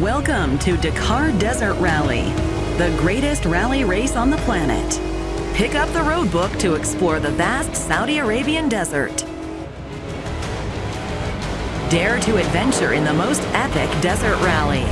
Welcome to Dakar Desert Rally, the greatest rally race on the planet. Pick up the road book to explore the vast Saudi Arabian desert. Dare to adventure in the most epic desert rally.